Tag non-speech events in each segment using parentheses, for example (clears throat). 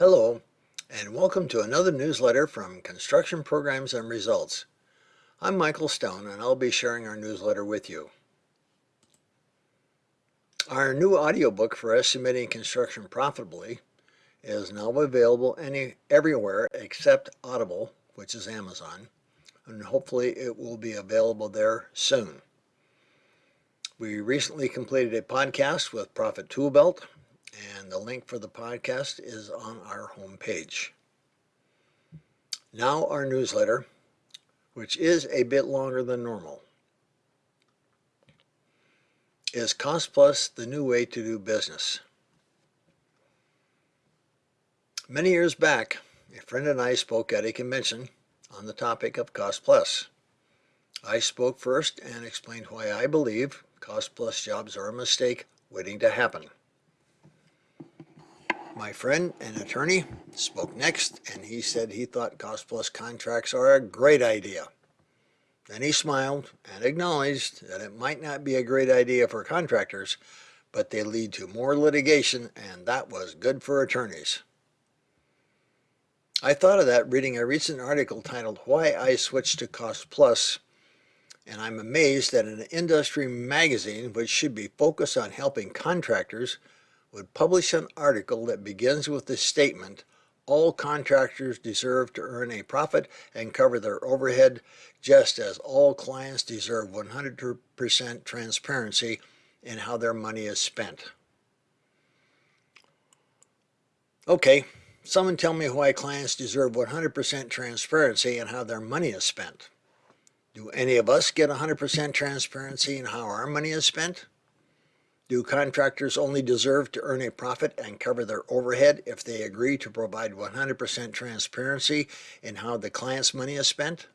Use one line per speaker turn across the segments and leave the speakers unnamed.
Hello, and welcome to another newsletter from Construction Programs and Results. I'm Michael Stone, and I'll be sharing our newsletter with you. Our new audiobook for estimating construction profitably is now available any, everywhere except Audible, which is Amazon, and hopefully it will be available there soon. We recently completed a podcast with Profit Toolbelt and the link for the podcast is on our homepage. Now our newsletter, which is a bit longer than normal. Is Cost Plus the new way to do business? Many years back, a friend and I spoke at a convention on the topic of Cost Plus. I spoke first and explained why I believe Cost Plus jobs are a mistake waiting to happen. My friend, an attorney, spoke next and he said he thought cost plus contracts are a great idea. Then he smiled and acknowledged that it might not be a great idea for contractors, but they lead to more litigation and that was good for attorneys. I thought of that reading a recent article titled Why I Switched to Cost Plus, and I'm amazed that an industry magazine which should be focused on helping contractors would publish an article that begins with the statement, all contractors deserve to earn a profit and cover their overhead, just as all clients deserve 100% transparency in how their money is spent. Okay, someone tell me why clients deserve 100% transparency in how their money is spent. Do any of us get 100% transparency in how our money is spent? Do contractors only deserve to earn a profit and cover their overhead if they agree to provide 100% transparency in how the client's money is spent?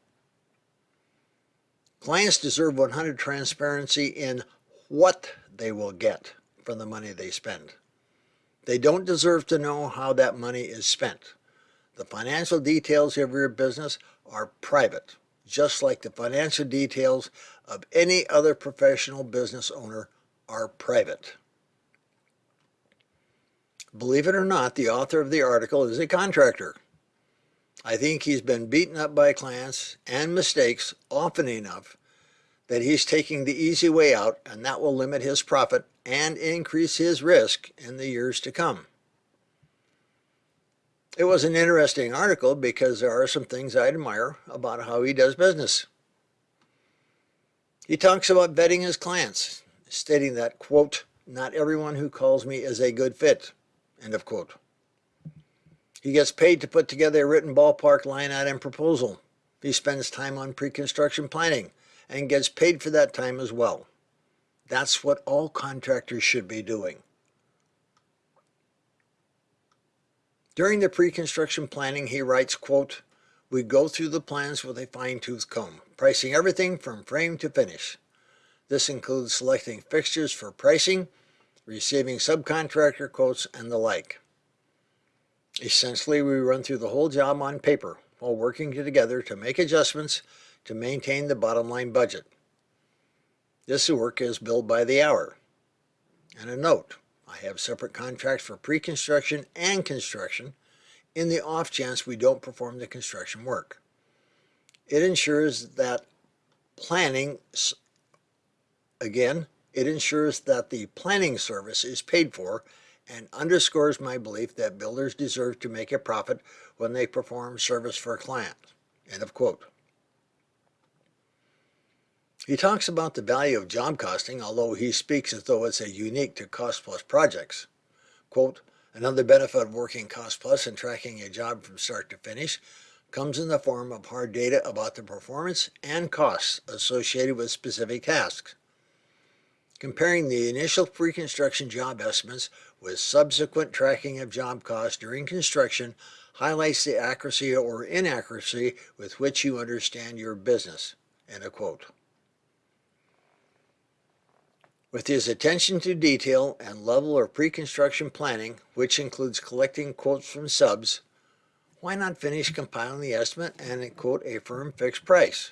Clients deserve 100 transparency in what they will get from the money they spend. They don't deserve to know how that money is spent. The financial details of your business are private, just like the financial details of any other professional business owner are private. Believe it or not, the author of the article is a contractor. I think he's been beaten up by clients and mistakes often enough that he's taking the easy way out and that will limit his profit and increase his risk in the years to come. It was an interesting article because there are some things I admire about how he does business. He talks about vetting his clients stating that, quote, not everyone who calls me is a good fit, end of quote. He gets paid to put together a written ballpark line item proposal. He spends time on pre-construction planning and gets paid for that time as well. That's what all contractors should be doing. During the pre-construction planning, he writes, quote, we go through the plans with a fine-tooth comb, pricing everything from frame to finish. This includes selecting fixtures for pricing, receiving subcontractor quotes, and the like. Essentially, we run through the whole job on paper while working together to make adjustments to maintain the bottom line budget. This work is billed by the hour. And a note, I have separate contracts for pre-construction and construction in the off chance we don't perform the construction work. It ensures that planning Again, it ensures that the planning service is paid for and underscores my belief that builders deserve to make a profit when they perform service for a client. End of quote. He talks about the value of job costing, although he speaks as though it's a unique to cost plus projects. Quote, another benefit of working cost plus and tracking a job from start to finish comes in the form of hard data about the performance and costs associated with specific tasks. Comparing the initial pre-construction job estimates with subsequent tracking of job costs during construction highlights the accuracy or inaccuracy with which you understand your business. End of quote. With his attention to detail and level of pre-construction planning, which includes collecting quotes from subs, why not finish compiling the estimate and quote a firm fixed price?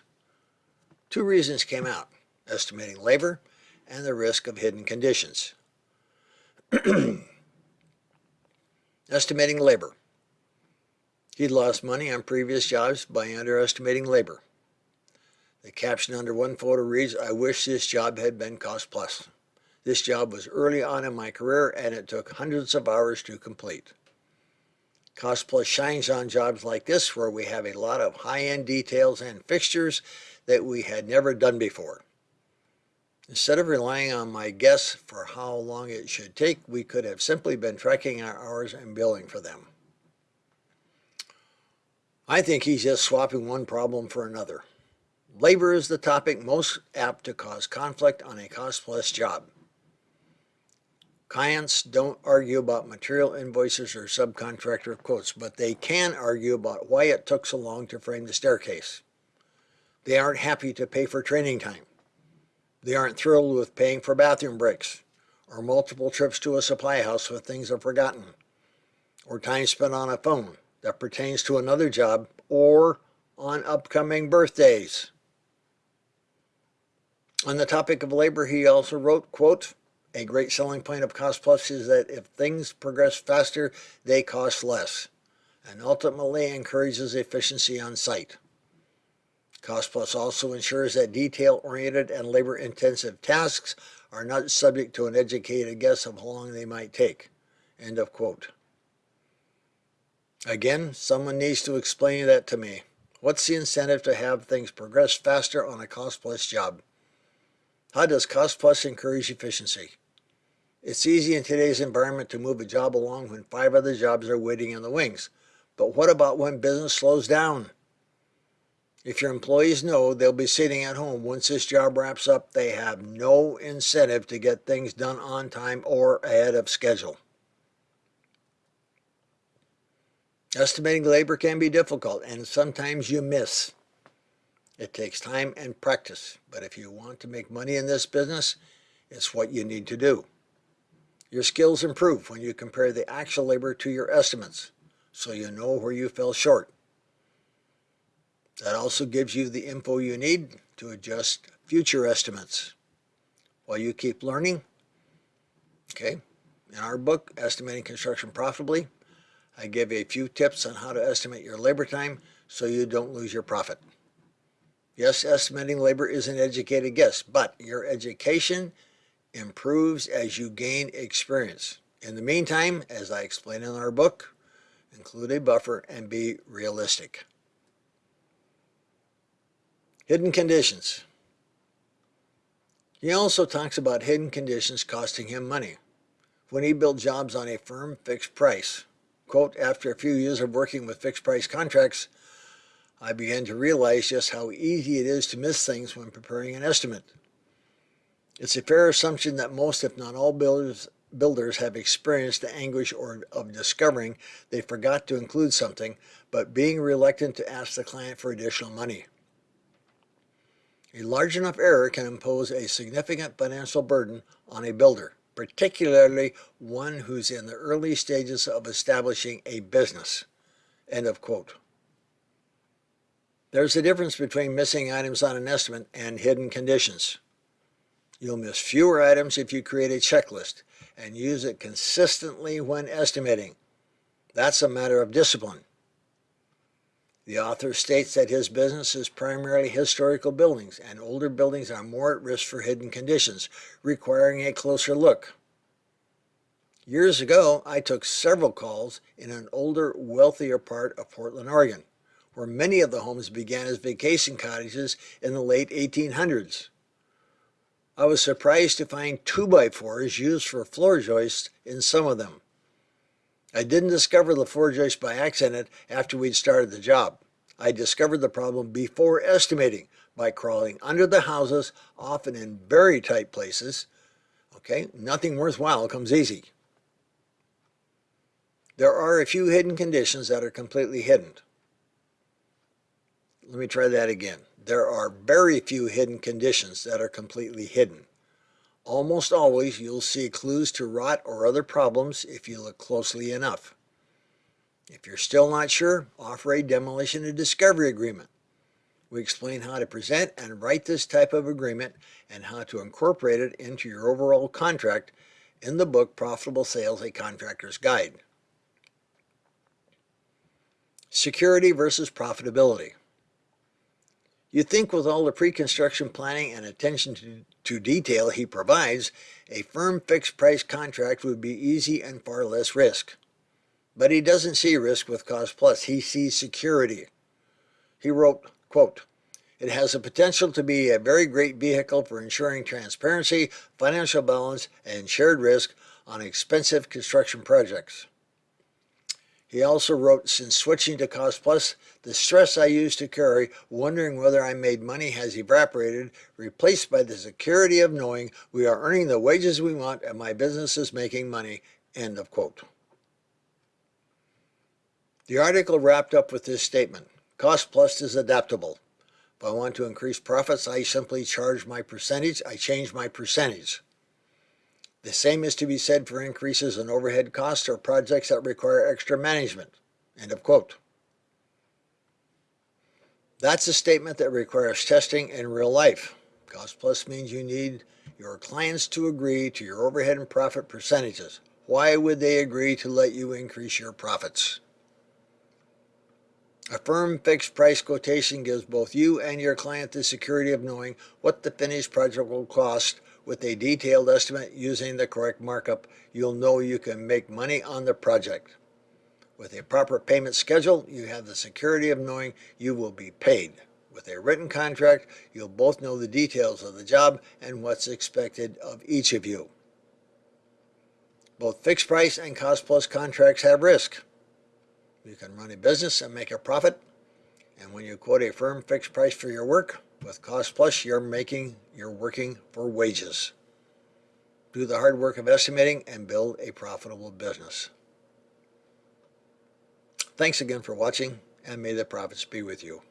Two reasons came out, estimating labor and the risk of hidden conditions. (clears throat) Estimating labor. He'd lost money on previous jobs by underestimating labor. The caption under one photo reads, I wish this job had been cost plus. This job was early on in my career and it took hundreds of hours to complete. Cost Plus shines on jobs like this where we have a lot of high-end details and fixtures that we had never done before. Instead of relying on my guess for how long it should take, we could have simply been tracking our hours and billing for them. I think he's just swapping one problem for another. Labor is the topic most apt to cause conflict on a cost-plus job. Clients don't argue about material invoices or subcontractor quotes, but they can argue about why it took so long to frame the staircase. They aren't happy to pay for training time. They aren't thrilled with paying for bathroom breaks, or multiple trips to a supply house when things are forgotten, or time spent on a phone that pertains to another job, or on upcoming birthdays. On the topic of labor, he also wrote, quote, a great selling point of Cost Plus is that if things progress faster, they cost less, and ultimately encourages efficiency on site. Cost Plus also ensures that detail-oriented and labor-intensive tasks are not subject to an educated guess of how long they might take. End of quote. Again, someone needs to explain that to me. What's the incentive to have things progress faster on a cost plus job? How does cost plus encourage efficiency? It's easy in today's environment to move a job along when five other jobs are waiting in the wings. But what about when business slows down? If your employees know they'll be sitting at home once this job wraps up, they have no incentive to get things done on time or ahead of schedule. Estimating labor can be difficult and sometimes you miss. It takes time and practice, but if you want to make money in this business, it's what you need to do. Your skills improve when you compare the actual labor to your estimates, so you know where you fell short. That also gives you the info you need to adjust future estimates. While you keep learning, okay, in our book, Estimating Construction Profitably, I give a few tips on how to estimate your labor time so you don't lose your profit. Yes, estimating labor is an educated guess, but your education improves as you gain experience. In the meantime, as I explain in our book, include a buffer and be realistic. Hidden conditions. He also talks about hidden conditions costing him money. When he built jobs on a firm fixed price, quote, after a few years of working with fixed price contracts, I began to realize just how easy it is to miss things when preparing an estimate. It's a fair assumption that most, if not all builders, builders have experienced the anguish or of discovering they forgot to include something, but being reluctant to ask the client for additional money. A large enough error can impose a significant financial burden on a builder, particularly one who's in the early stages of establishing a business. End of quote. There's a difference between missing items on an estimate and hidden conditions. You'll miss fewer items if you create a checklist and use it consistently when estimating. That's a matter of discipline. The author states that his business is primarily historical buildings and older buildings are more at risk for hidden conditions, requiring a closer look. Years ago, I took several calls in an older, wealthier part of Portland, Oregon where many of the homes began as vacation cottages in the late 1800s. I was surprised to find 2x4s used for floor joists in some of them. I didn't discover the floor joist by accident after we'd started the job. I discovered the problem before estimating by crawling under the houses, often in very tight places. Okay, nothing worthwhile comes easy. There are a few hidden conditions that are completely hidden. Let me try that again. There are very few hidden conditions that are completely hidden. Almost always you'll see clues to rot or other problems if you look closely enough. If you're still not sure, offer a demolition and discovery agreement. We explain how to present and write this type of agreement and how to incorporate it into your overall contract in the book Profitable Sales, A Contractor's Guide. Security versus profitability. You'd think with all the pre-construction planning and attention to, to detail he provides, a firm fixed price contract would be easy and far less risk. But he doesn't see risk with Cost Plus, he sees security. He wrote, quote, it has the potential to be a very great vehicle for ensuring transparency, financial balance, and shared risk on expensive construction projects. He also wrote, since switching to Cost Plus, the stress I used to carry, wondering whether I made money has evaporated, replaced by the security of knowing we are earning the wages we want and my business is making money. End of quote. The article wrapped up with this statement. Cost Plus is adaptable. If I want to increase profits, I simply charge my percentage. I change my percentage. The same is to be said for increases in overhead costs or projects that require extra management. End of quote. That's a statement that requires testing in real life. Cost plus means you need your clients to agree to your overhead and profit percentages. Why would they agree to let you increase your profits? A firm fixed price quotation gives both you and your client the security of knowing what the finished project will cost with a detailed estimate using the correct markup. You'll know you can make money on the project. With a proper payment schedule, you have the security of knowing you will be paid. With a written contract, you'll both know the details of the job and what's expected of each of you. Both fixed price and cost plus contracts have risk. You can run a business and make a profit. And when you quote a firm fixed price for your work, with Cost Plus, you're making, you're working for wages. Do the hard work of estimating and build a profitable business. Thanks again for watching, and may the profits be with you.